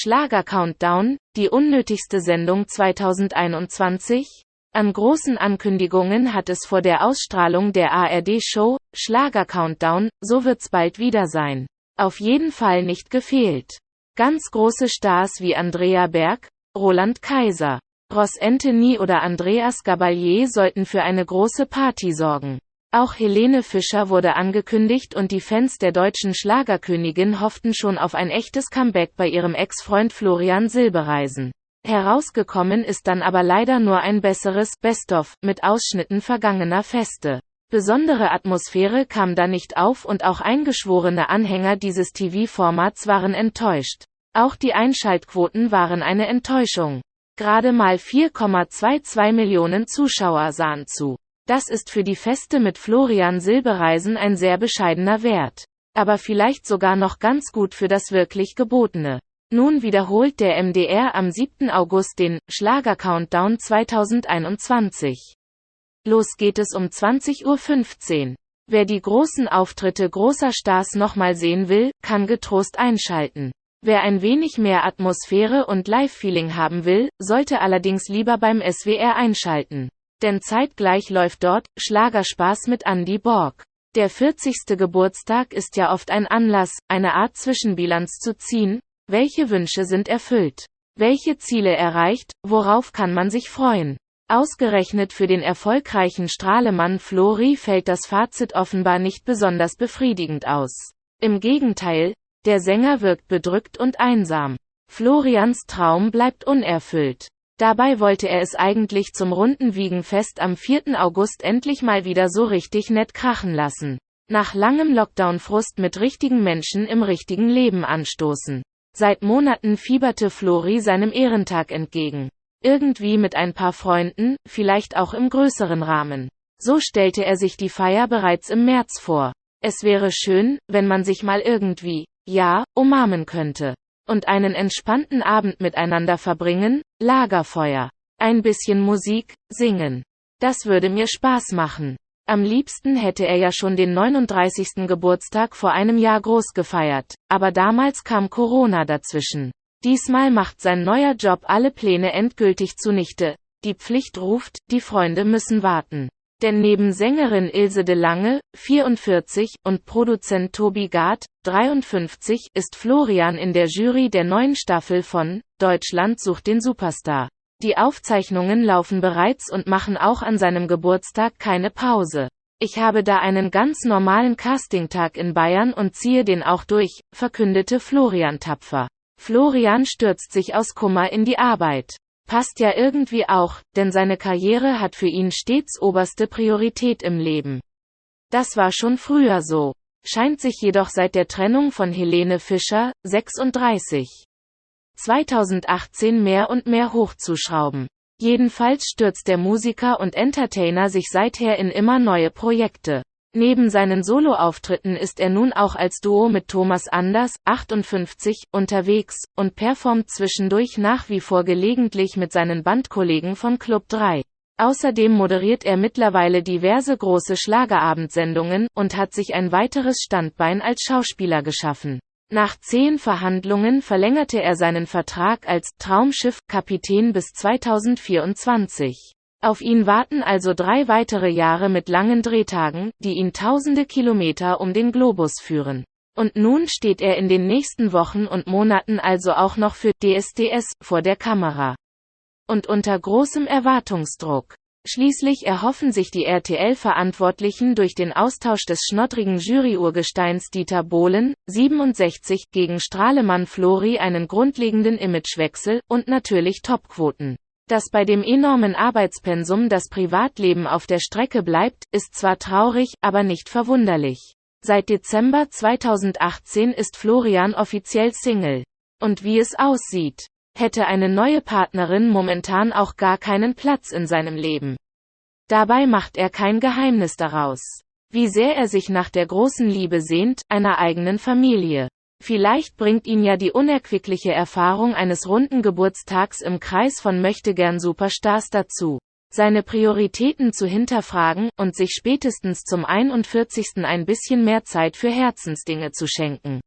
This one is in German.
Schlager Countdown, die unnötigste Sendung 2021? An großen Ankündigungen hat es vor der Ausstrahlung der ARD-Show Schlager Countdown, so wird's bald wieder sein. Auf jeden Fall nicht gefehlt. Ganz große Stars wie Andrea Berg, Roland Kaiser, Ross Anthony oder Andreas Gabalier sollten für eine große Party sorgen. Auch Helene Fischer wurde angekündigt und die Fans der deutschen Schlagerkönigin hofften schon auf ein echtes Comeback bei ihrem Ex-Freund Florian Silbereisen. Herausgekommen ist dann aber leider nur ein besseres Best-of mit Ausschnitten vergangener Feste. Besondere Atmosphäre kam da nicht auf und auch eingeschworene Anhänger dieses TV-Formats waren enttäuscht. Auch die Einschaltquoten waren eine Enttäuschung. Gerade mal 4,22 Millionen Zuschauer sahen zu. Das ist für die Feste mit Florian Silbereisen ein sehr bescheidener Wert. Aber vielleicht sogar noch ganz gut für das wirklich Gebotene. Nun wiederholt der MDR am 7. August den Schlager-Countdown 2021. Los geht es um 20.15 Uhr. Wer die großen Auftritte großer Stars nochmal sehen will, kann getrost einschalten. Wer ein wenig mehr Atmosphäre und Live-Feeling haben will, sollte allerdings lieber beim SWR einschalten. Denn zeitgleich läuft dort Schlagerspaß mit Andy Borg. Der 40. Geburtstag ist ja oft ein Anlass, eine Art Zwischenbilanz zu ziehen. Welche Wünsche sind erfüllt? Welche Ziele erreicht? Worauf kann man sich freuen? Ausgerechnet für den erfolgreichen Strahlemann Flori fällt das Fazit offenbar nicht besonders befriedigend aus. Im Gegenteil, der Sänger wirkt bedrückt und einsam. Florians Traum bleibt unerfüllt. Dabei wollte er es eigentlich zum runden Wiegenfest am 4. August endlich mal wieder so richtig nett krachen lassen. Nach langem Lockdown-Frust mit richtigen Menschen im richtigen Leben anstoßen. Seit Monaten fieberte Flori seinem Ehrentag entgegen. Irgendwie mit ein paar Freunden, vielleicht auch im größeren Rahmen. So stellte er sich die Feier bereits im März vor. Es wäre schön, wenn man sich mal irgendwie, ja, umarmen könnte und einen entspannten Abend miteinander verbringen, Lagerfeuer, ein bisschen Musik, singen. Das würde mir Spaß machen. Am liebsten hätte er ja schon den 39. Geburtstag vor einem Jahr groß gefeiert, aber damals kam Corona dazwischen. Diesmal macht sein neuer Job alle Pläne endgültig zunichte. Die Pflicht ruft, die Freunde müssen warten. Denn neben Sängerin Ilse de Lange, 44, und Produzent Tobi Gard, 53, ist Florian in der Jury der neuen Staffel von Deutschland sucht den Superstar. Die Aufzeichnungen laufen bereits und machen auch an seinem Geburtstag keine Pause. Ich habe da einen ganz normalen Castingtag in Bayern und ziehe den auch durch, verkündete Florian tapfer. Florian stürzt sich aus Kummer in die Arbeit. Passt ja irgendwie auch, denn seine Karriere hat für ihn stets oberste Priorität im Leben. Das war schon früher so, scheint sich jedoch seit der Trennung von Helene Fischer, 36, 2018 mehr und mehr hochzuschrauben. Jedenfalls stürzt der Musiker und Entertainer sich seither in immer neue Projekte. Neben seinen Soloauftritten ist er nun auch als Duo mit Thomas Anders, 58, unterwegs und performt zwischendurch nach wie vor gelegentlich mit seinen Bandkollegen von Club 3. Außerdem moderiert er mittlerweile diverse große Schlagerabendsendungen und hat sich ein weiteres Standbein als Schauspieler geschaffen. Nach zehn Verhandlungen verlängerte er seinen Vertrag als Traumschiff-Kapitän bis 2024. Auf ihn warten also drei weitere Jahre mit langen Drehtagen, die ihn tausende Kilometer um den Globus führen. Und nun steht er in den nächsten Wochen und Monaten also auch noch für DSDS vor der Kamera. Und unter großem Erwartungsdruck. Schließlich erhoffen sich die RTL-Verantwortlichen durch den Austausch des schnoddrigen Juryurgesteins Dieter Bohlen, 67, gegen Strahlemann Flori einen grundlegenden Imagewechsel und natürlich Topquoten. Dass bei dem enormen Arbeitspensum das Privatleben auf der Strecke bleibt, ist zwar traurig, aber nicht verwunderlich. Seit Dezember 2018 ist Florian offiziell Single. Und wie es aussieht, hätte eine neue Partnerin momentan auch gar keinen Platz in seinem Leben. Dabei macht er kein Geheimnis daraus. Wie sehr er sich nach der großen Liebe sehnt, einer eigenen Familie. Vielleicht bringt ihn ja die unerquickliche Erfahrung eines runden Geburtstags im Kreis von Möchtegern Superstars dazu, seine Prioritäten zu hinterfragen und sich spätestens zum 41. ein bisschen mehr Zeit für Herzensdinge zu schenken.